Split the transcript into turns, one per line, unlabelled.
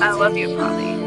I love you, Polly.